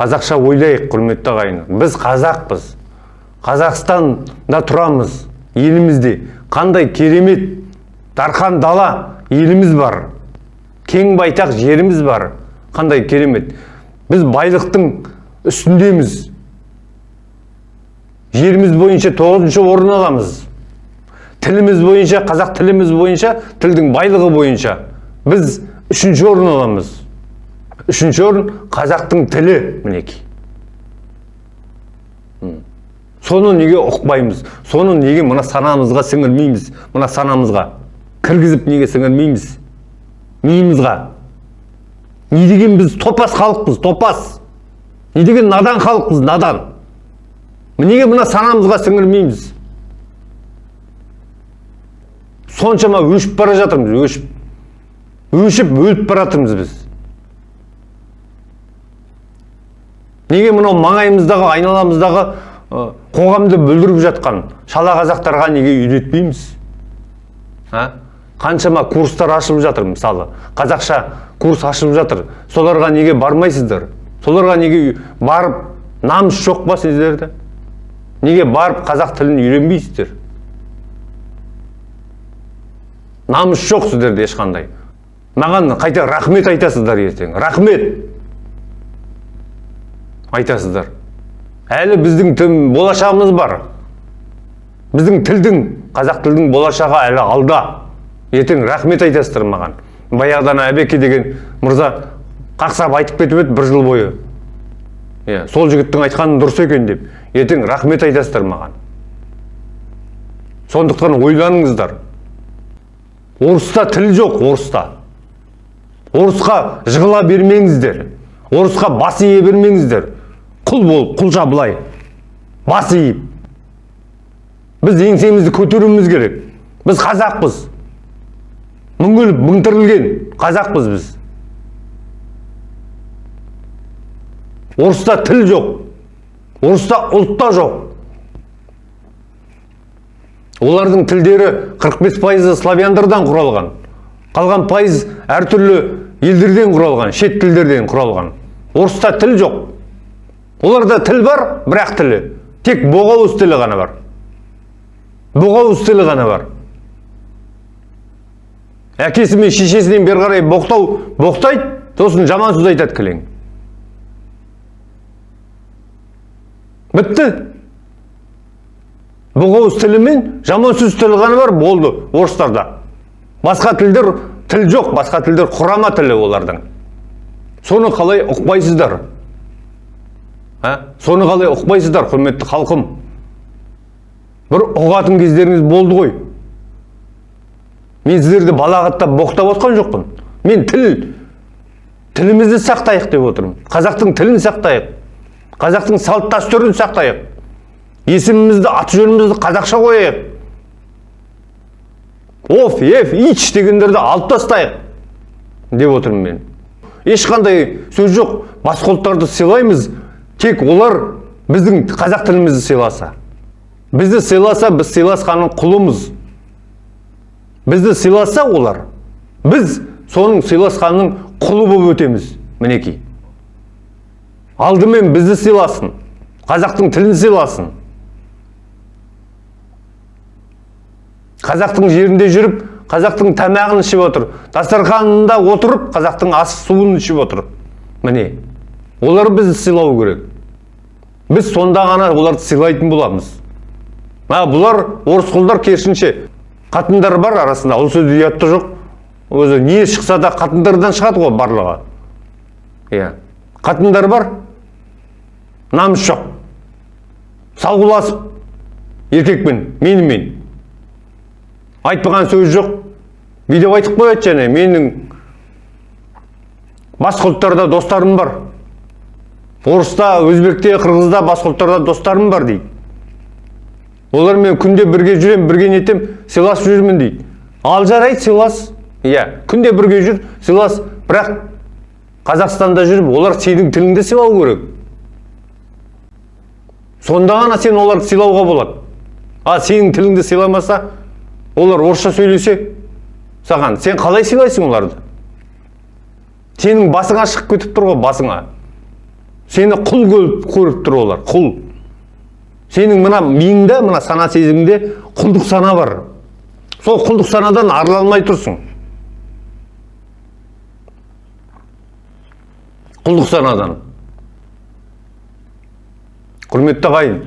қазақша ойлайық құрметті ағайын біз қазақпыз. Қазақстанда тұрамыз елімізде. Қандай керемет дархан дала еліміз бар. Кең байтақ жеріміз бар. Қандай керемет. Біз байлықтың үстіндеміз. Жеріміз бойынша тоғызыншы орын аламыз. Тіліміз бойынша қазақ тіліміз бойынша тілдің байлығы бойынша. Біз үшінші орын аламыз үшінші орын қазақтың тілі мінекей соны неге ұқпаймыз соны неге мына санамызға сіңірмейміз мына санамызға кіргізіп неге сіңірмейміз миымызға не деген біз топас халықпыз топас не деген надан халықпыз надан неге мына санамызға сіңірмейміз соншама өшіп бара жатырмыз өшіп өшіп өліп бара жатырмыз біз. Неге мынау маңайымыздағы айналамыздағы қоғамды бүлдіріп жатқан шала қазақтарға неге үйретпейміз? Қаншама курстар ашылып жатыр мысалы. Қазақша курс ашылып жатыр. Соларға неге бармайсыздар? Соларға неге барып намыс жоқ па сіздерде? Неге барып қазақ тілін үйренбейсіздер? Намыс жоқ сіздерде ешқандай. Маған қайта рахмет айтасыздар ертең. Рахмет. Айтасыздар. Әлі біздің тім, болашағымыз бар. Біздің тілдің қазақ тілдің болашағы әлі алда. Ертең рахмет айтасыздар маған. Баяғыдан әбеке деген мырза қақсап айтып кетіп еді бір жыл бойы. Иә сол жігіттің айтқаны дұрыс екен деп. Ертең рахмет айтасыздар маған. Сондықтан ойланыңыздар. Орыста тіл жоқ орыста. Орысқа жығыла бермеңіздер. Орысқа бас ие бермеңіздер. Құл болып құлша былай бас иіп біз еңсемізді көтеруіміз керек. Біз қазақпыз. Мүңгіліп мүңтірілген қазақпыз біз. Орыста тіл жоқ. Орыста ұлтта жоқ. Олардың тілдері 45 пайызы славяндардан құралған. Қалған пайыз әртүрлі елдерден құралған шет тілдерден құралған. Орыста тіл жоқ. Оларда тіл бар бірақ тілі. Тек боғауыз тілі ғана бар. Боғауыз тілі ғана бар. Әкесі мен шешесінен бері қарай боқтау боқтайды сосын жаман сөз айтады кілең. Бітті. Боғауыз тілі мен жаман сөз тілі ғана бар болды орыстарда. Басқа тілдер тіл жоқ басқа тілдер құрама тілі олардың. Соны қалай ұқпайсыздар? Ә? соны қалай ұқпайсыздар құрметті халқым? Бір ұғатын кездеріңіз болды ғой. Мен сіздерді балағаттап боқтап отқан жоқпын. Мен тіл тілімізді сақтайық деп отырмын. Қазақтың тілін сақтайық. Қазақтың салт дәстүрін сақтайық. Есімімізді аты жөнімізді қазақша қояйық. Оф еф ич дегендерді алып тастайық деп отырмын мен ешқандай сөз жоқ басқа ұлттарды сыйлаймыз тек олар біздің қазақ тілімізді сыйласа бізді сыйласа біз сыйласқанның құлымыз бізді сыйласа олар біз соның сыйласқанның құлы болып өтеміз мінекей алдымен бізді сыйласын қазақтың тілін сыйласын қазақтың жерінде жүріп қазақтың тамағын ішіп отыр. Дастарханында отырып қазақтың ас суын ішіп отыр. Міне олар бізді сыйлау керек. Біз сонда ғана оларды сыйлайтын боламыз. А бұлар орыс құлдар керісінше қатындар бар арасында. Ол сөзде ұят жоқ. Өзі не шықса да қатындардан шығады ғой барлығы. Иә. Қатындар бар. Намыс жоқ. Салғыласып еркекпен менімен. Айтпаған сөз жоқ. Бүйтіп айтып қояды және менің басқа ұлттарда достарым бар. Орыста өзбекте қырғызда басқа ұлттарда достарым бар дейді. Олармен күнде бірге жүремін бірге нетем сыйласып жүрмін дейді. Ал жарайды сыйлас. Иә күнде бірге жүр сыйлас. Бірақ қазақстанда жүріп олар сенің тіліңді сыйлау керек. Сонда ғана сен оларды сыйлауға болады. А сенің тіліңді сыйламаса олар орысша сөйлесе саған сен қалай сыйлайсың оларды? Сенің басыңа шығып кетіп тұр ғой басыңа. Сені құл көріп, көріп тұр олар құл. Сенің мына миыңда мына сана сезіміңде құлдық сана бар. Сол құлдық санадан арыла алмай тұрсың. Құлдық санадан. Құрметті ағайын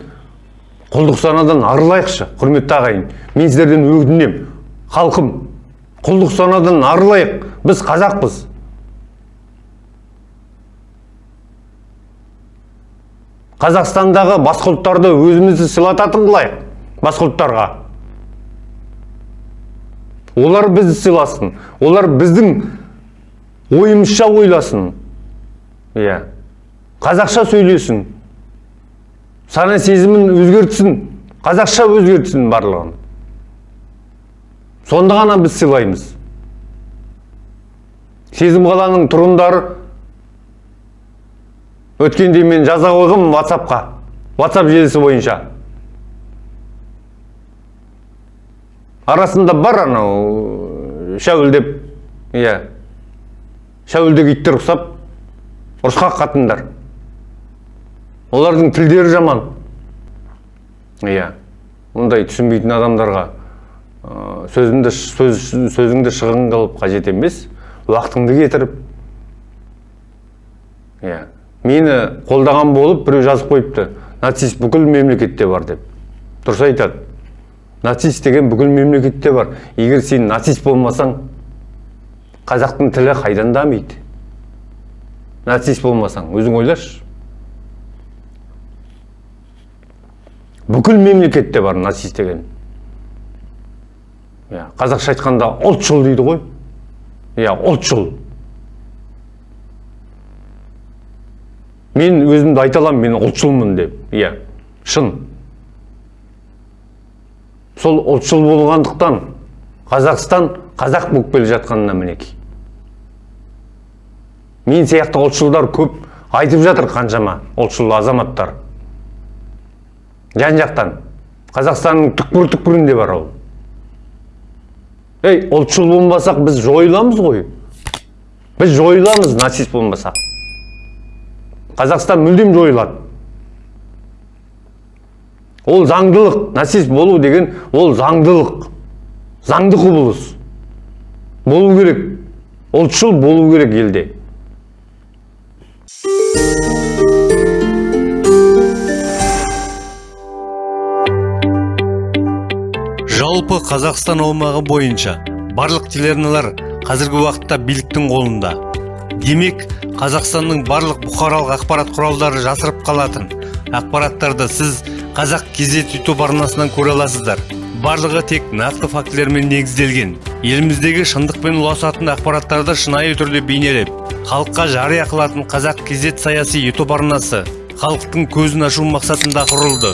құлдық санадан арылайықшы құрметті ағайын. Мен сіздерден өтінемін халқым. Құлдық санадан арылайық біз қазақпыз. Қазақстандағы басқа ұлттарды өзімізді сыйлататын қылайық басқа ұлттарға олар бізді сыйласын олар біздің ойымызша ойласын. Иә. Қазақша сөйлесін. Сана сезімін өзгертсін. Қазақша өзгертсін барлығын. Сонда ғана біз сыйлаймыз. Сезім қаланың тұрғындары. Өткенде мен жаза қойғам ватсапқа ватсап желісі бойынша. Арасында бар анау шәуілдеп иә. Шәуілдек иттер ұқсап ұрысқақ қатындар. Олардың тілдері жаман. Иә мұндай түсінбейтін адамдарға сөзімді сөз, сөзіңді шығын қылып қажет емес уақытыңды кетіріп. Иә мені қолдаған болып біреу жазып қойыпты нацист бүкіл мемлекетте бар деп. Дұрыс айтады. Нацист деген бүкіл мемлекетте бар. Егер сен нацист болмасаң қазақтың тілі қайдан дамиды? Нацист болмасаң өзің ойлашы. Бүкіл мемлекетте бар нацист деген. Иә қазақша айтқанда ұлтшыл дейді ғой. Иә ұлтшыл мен өзімді айта аламын мен ұлтшылмын деп. Иә шын. Сол ұлтшыл болғандықтан қазақстан қазақ болып келе жатқанына мінекей. Мен сияқты ұлтшылдар көп айтып жатыр қаншама ұлтшыл азаматтар. Жан жақтан. Қазақстанның түкпір түкпірінде бар ол. Ей ұлтшыл болмасақ біз жойыламыз ғой. Біз жойыламыз нацист болмасақ. Қазақстан мүлдем жойылады. Ол заңдылық нацист болу деген ол заңдылық. Заңды құбылыс. Болу керек. Ұлтшыл болу керек елде. Жалпы қазақстан аумағы бойынша барлық телеарналар қазіргі уақытта биліктің қолында. Демек қазақстанның барлық бұқаралық ақпарат құралдары жасырып қалатын ақпараттарды сіз қазақ кезет ютуб арнасынан көре аласыздар. Барлығы тек нақты фактілермен негізделген. Еліміздегі шындықпен ұласатын ақпараттарды шынайы түрде бейнелеп халыққа жария қылатын қазақ кезет саяси ютуб арнасы халықтың көзін ашу мақсатында құрылды.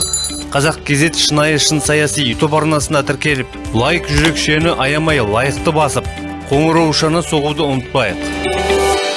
Қазақ кезет шынайы шын саяси ютуб арнасына тіркеліп лайк жүрекшені аямай лайықты басып қоңыраушаны соғуды ұмытпайық.